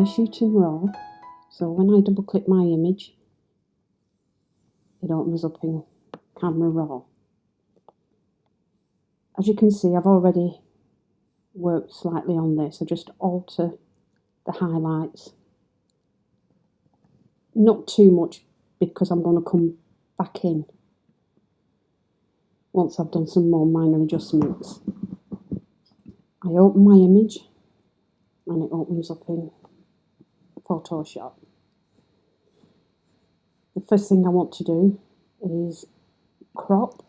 I shoot in RAW, so when I double click my image, it opens up in Camera Raw. As you can see, I've already worked slightly on this. I just alter the highlights. Not too much because I'm going to come back in once I've done some more minor adjustments. I open my image and it opens up in Photoshop. The first thing I want to do is crop.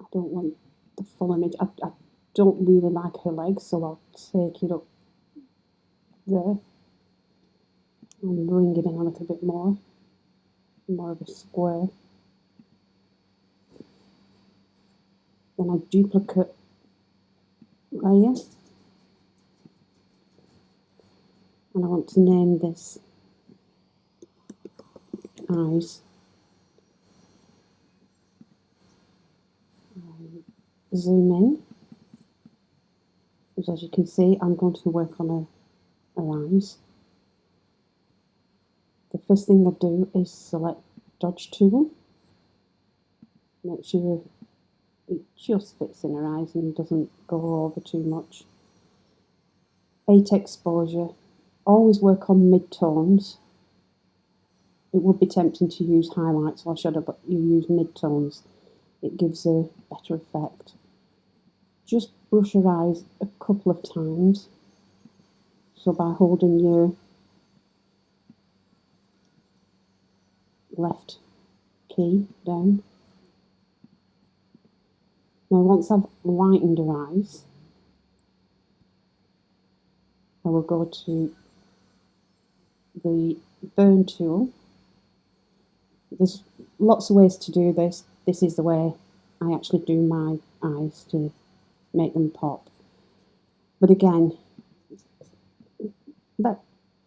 I don't want the full image. I, I don't really like her legs, so I'll take it up there and bring it in a little bit more, more of a square. Then I duplicate layer and I want to name this eyes. Um, zoom in. As you can see, I'm going to work on her eyes. The first thing I do is select Dodge tool. Make sure it just fits in her eyes and doesn't go over too much. Eight exposure always work on mid-tones. It would be tempting to use highlights or shadow, but you use mid-tones. It gives a better effect. Just brush your eyes a couple of times. So by holding your left key down. Now once I've lightened her eyes, I will go to the burn tool. There's lots of ways to do this. This is the way I actually do my eyes to make them pop. But again, about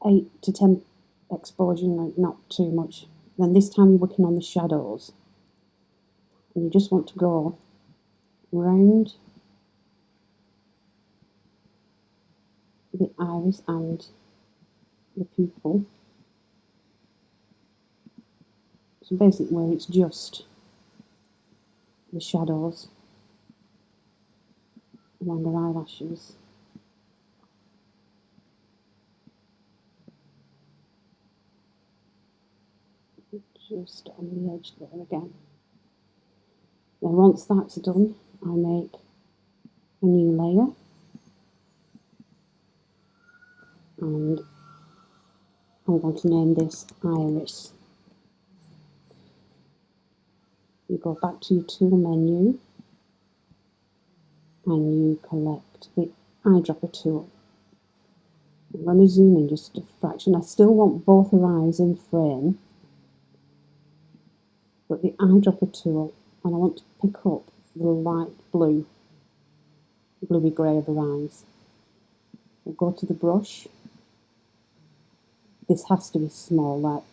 8 to 10 exposure, not too much. Then this time you're working on the shadows. And you just want to go round the iris and the pupil. So basically it's just the shadows along the eyelashes. Just on the edge there again. Then once that's done, I make a new layer and I'm going to name this Iris. You go back to your tool menu and you collect the eyedropper tool. I'm going to zoom in just a fraction. I still want both her eyes in frame, but the eyedropper tool, and I want to pick up the light blue, bluey grey of her eyes. I'll go to the brush this has to be small, like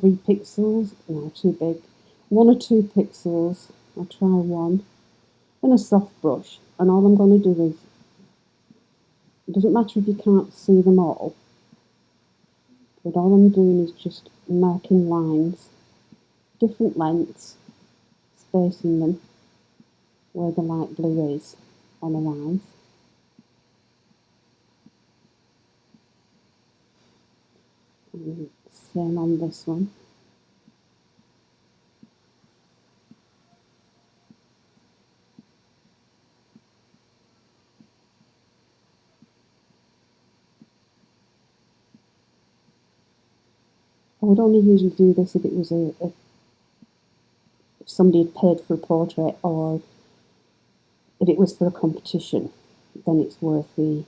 three pixels, no, too big. One or two pixels, I'll try one, and a soft brush. And all I'm going to do is, it doesn't matter if you can't see them all, but all I'm doing is just marking lines, different lengths, spacing them where the light blue is on the lines. Same on this one. I would only usually do this if it was a, a if somebody had paid for a portrait or if it was for a competition, then it's worth the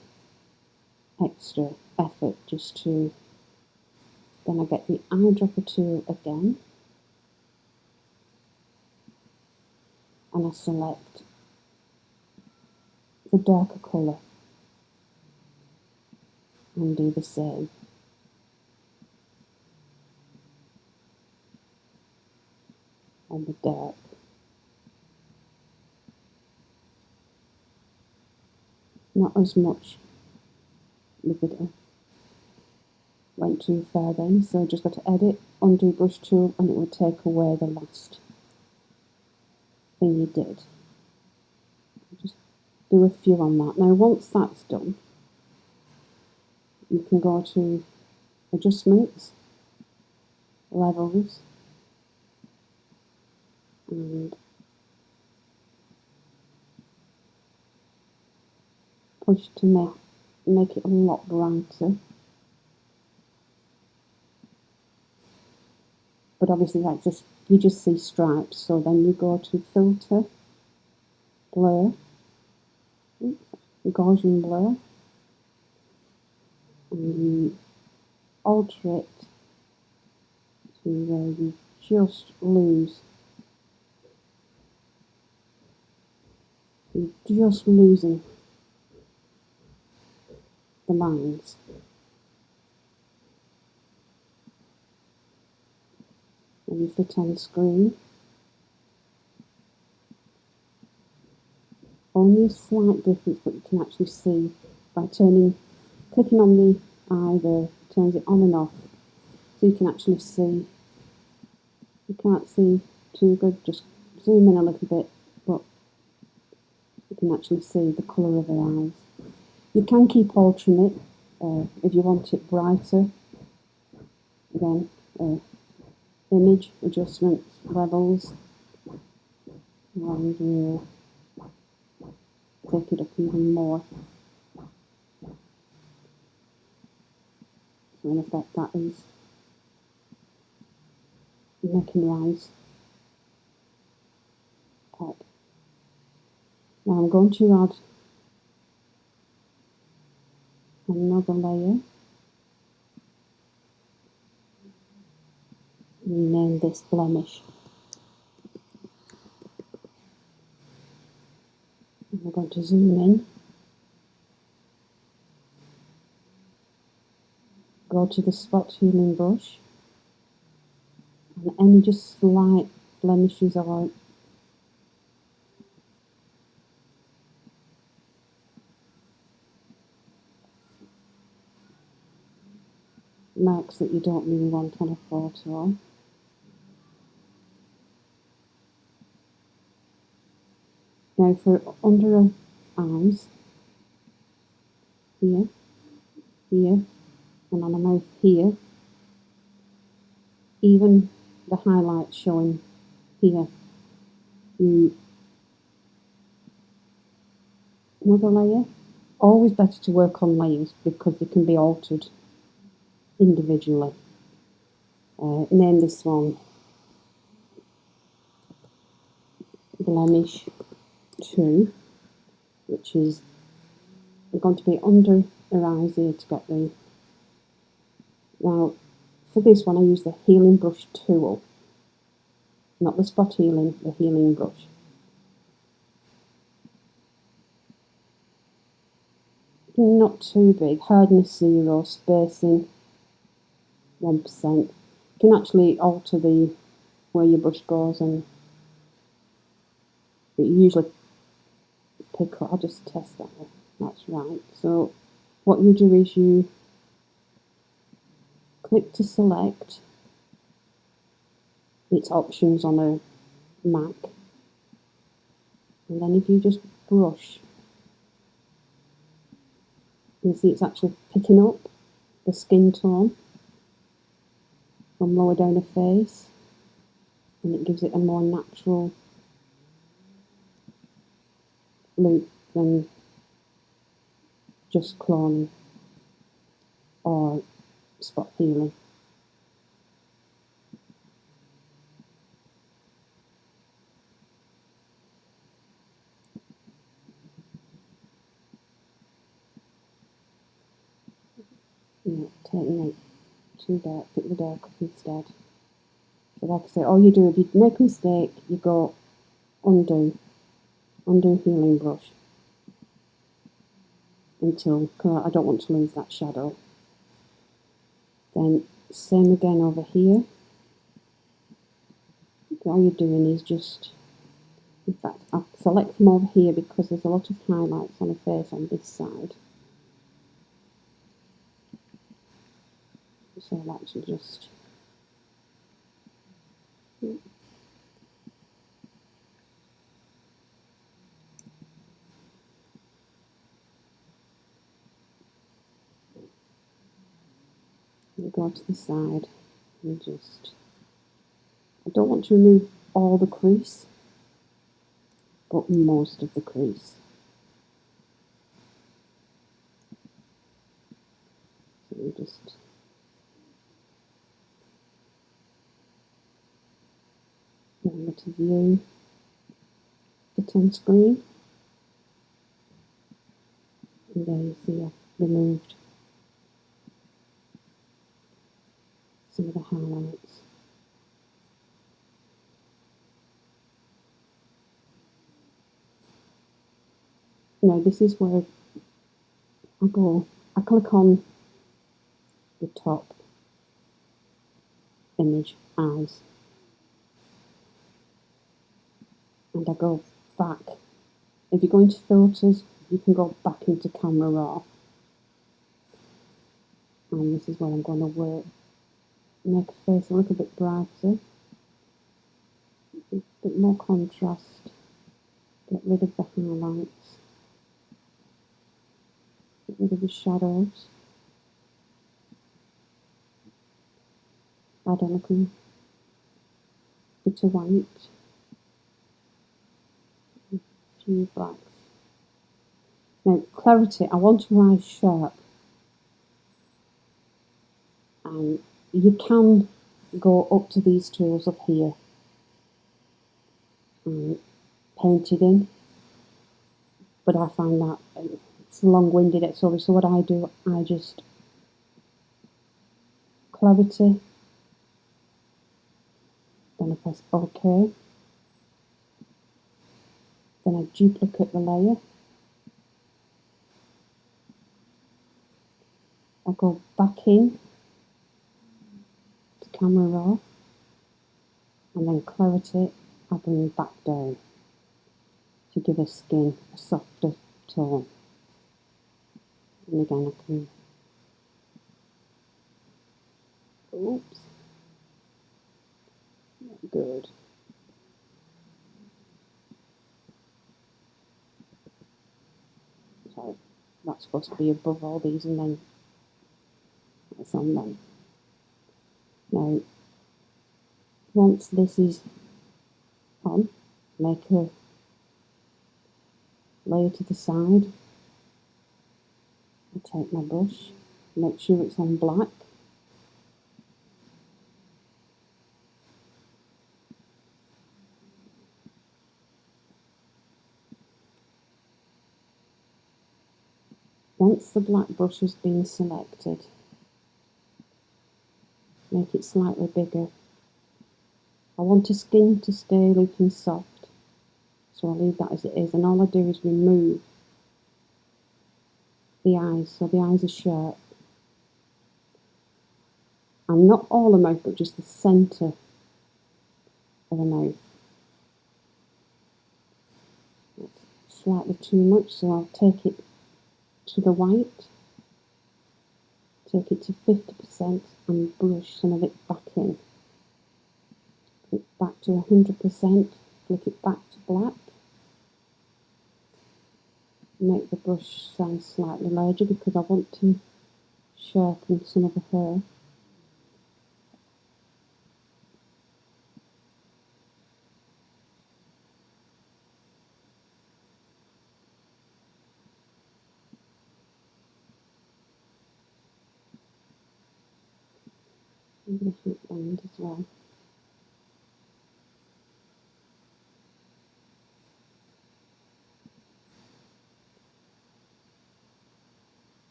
extra effort just to then I get the eyedropper tool again and I select the darker colour and do the same. on the dark. not as much with the went too far then so just got to edit undo brush tool and it will take away the last thing you did. Just do a few on that. Now once that's done you can go to adjustments levels and push to make make it a lot brighter but obviously like just you just see stripes so then you go to filter blur. Gaussian blur and you alter it to where you just lose. You're just losing the lines and fit on screen. Only a slight difference, but you can actually see by turning, clicking on the eye there, turns it on and off. So you can actually see, you can't see too good, just zoom in a little bit, but you can actually see the colour of her eyes. You can keep altering it uh, if you want it brighter. Again, uh, image adjustments levels. And uh, you click it up even more. So in effect that is making rise pop. Now I'm going to add another layer this blemish. we're going to zoom in. Go to the spot healing brush and any just slight blemishes or marks that you don't really want on a photo. Now for under eyes, here, here, and on the mouth here, even the highlights showing here, you another layer. Always better to work on layers because they can be altered individually. Uh, name this one blemish 2, which is going to be under the eyes here to get the... Now, for this one I use the healing brush tool, not the spot healing, the healing brush. Not too big, hardness 0, spacing 1%. You can actually alter the where your brush goes and it usually pick up, I'll just test that one. That's right. So what you do is you click to select its options on a Mac and then if you just brush you see it's actually picking up the skin tone from lower down the face and it gives it a more natural loop than just cloning or spot healing. Yeah, taking it too dark, pick the dark up instead. So like I say, all you do, if you make a mistake, you go undo undo healing brush until uh, I don't want to lose that shadow. Then same again over here. All you're doing is just In fact, I'll select from over here because there's a lot of highlights on the face on this side. So I'll actually just go to the side and just I don't want to remove all the crease but most of the crease. So we just remember to view it on screen. And there you see I've removed some of the highlights. Now this is where I go, I click on the top image eyes and I go back. If you go into filters you can go back into camera raw and this is where I'm going to work make the face a little bit brighter, a bit more contrast, get rid of the highlights, get rid of the shadows, add a little bit of white, a few blacks. Now clarity, I want to rise sharp and you can go up to these tools up here. Um, and paint it in. But I find that um, it's long-winded it's so what I do I just clarity. Then I press OK. Then I duplicate the layer. I go back in camera raw and then clarity I bring back down to give a skin a softer tone. And again I can oops. Not good. Sorry that's supposed to be above all these and then it's on them now, once this is on, make a layer to the side. I take my brush, make sure it's on black. Once the black brush has been selected, make it slightly bigger. I want the skin to stay looking soft, so I'll leave that as it is, and all I do is remove the eyes, so the eyes are sharp. And not all the mouth, but just the centre of the mouth. That's slightly too much, so I'll take it to the white take it to 50% and brush some of it back in. Flick back to 100%, flick it back to black. Make the brush size slightly larger because I want to sharpen some of the hair. And the heat as well.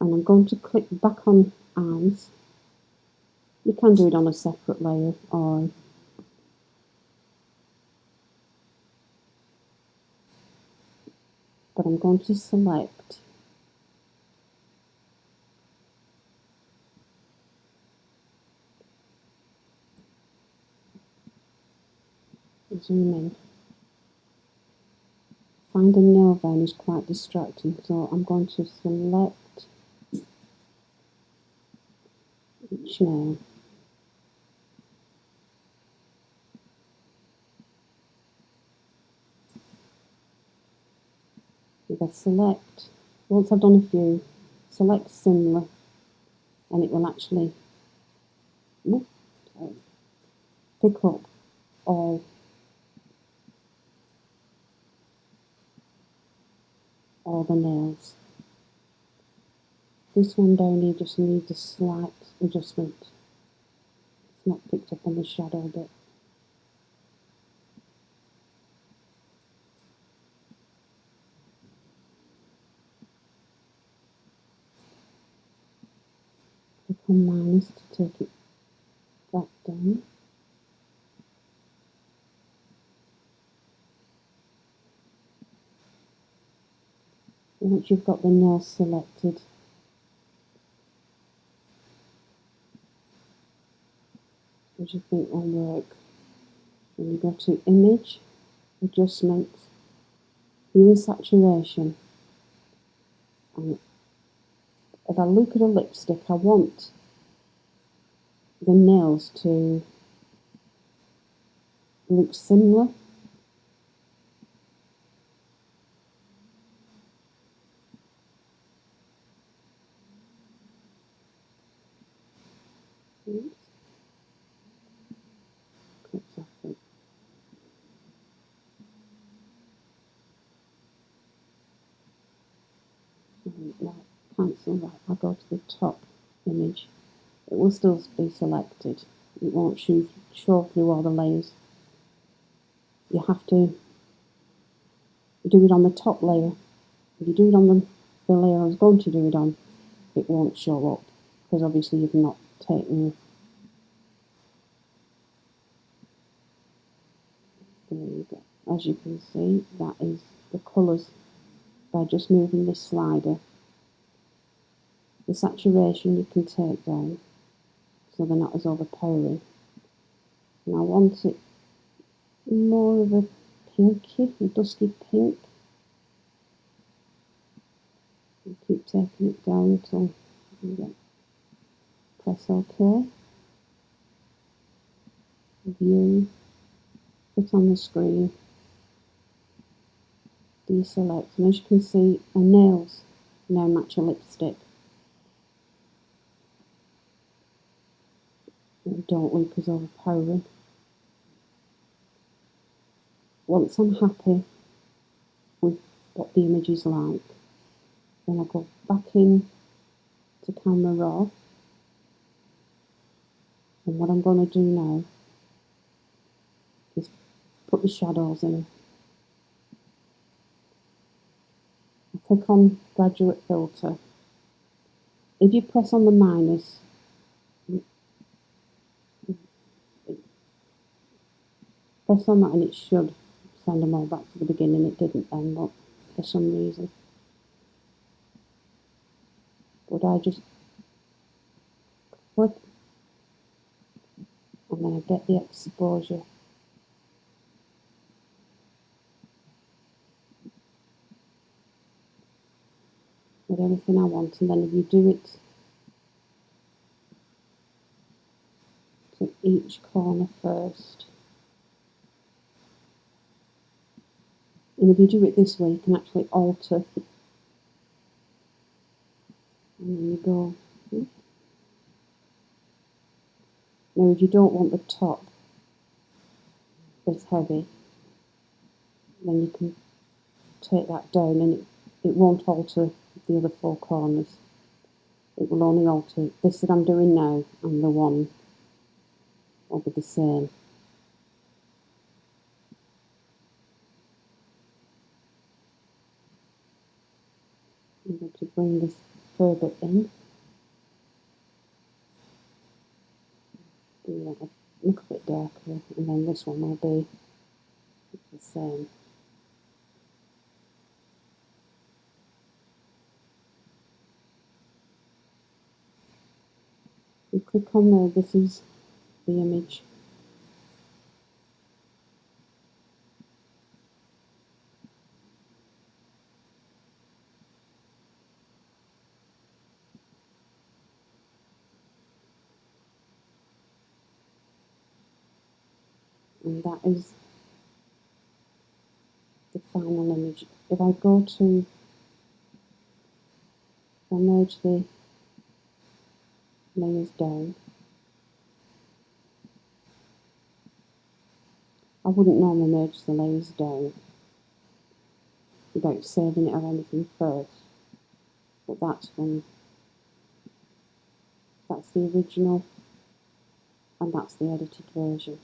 And I'm going to click back on eyes. You can do it on a separate layer or but I'm going to select in. Finding nail vein is quite distracting, so I'm going to select each nail. If I select, once I've done a few, select similar and it will actually pick up all all the nails. This one down here just needs a slight adjustment. It's not picked up on the shadow bit. Click on minus to take it back down. Once you've got the nail selected, as you think will work, then you go to Image, Adjustments, Hue and Saturation, and if I look at a lipstick, I want the nails to look similar Now cancel that. I'll go to the top image. It will still be selected. It won't show, show through all the layers. You have to do it on the top layer. If you do it on the, the layer I was going to do it on, it won't show up because obviously you've not taken. As you can see, that is the colours by just moving this slider. The saturation you can take down so they're not as overpowering. And I want it more of a pinky, a dusky pink. And keep taking it down until you get press OK. View, put on the screen, deselect, and as you can see, my nails now match a lipstick. And don't look as overpowering. Once I'm happy with what the image is like, then I go back in to camera raw and what I'm going to do now is put the shadows in. I click on graduate filter. If you press on the minus, on that and it should send them all back to the beginning. It didn't then, but for some reason. But I just click and then I get the exposure. With anything I want and then if you do it to each corner first and if you do it this way you can actually alter and then you go Now if you don't want the top as heavy, then you can take that down and it, it won't alter the other four corners. It will only alter this that I'm doing now and the one will be the same. I'm going to bring this further in. do that a little bit darker and then this one will be the same. You click on there, this is the image. And that is the final image. If I go to I merge the layers down I wouldn't normally merge the layers down without saving it or anything first but that's when that's the original and that's the edited version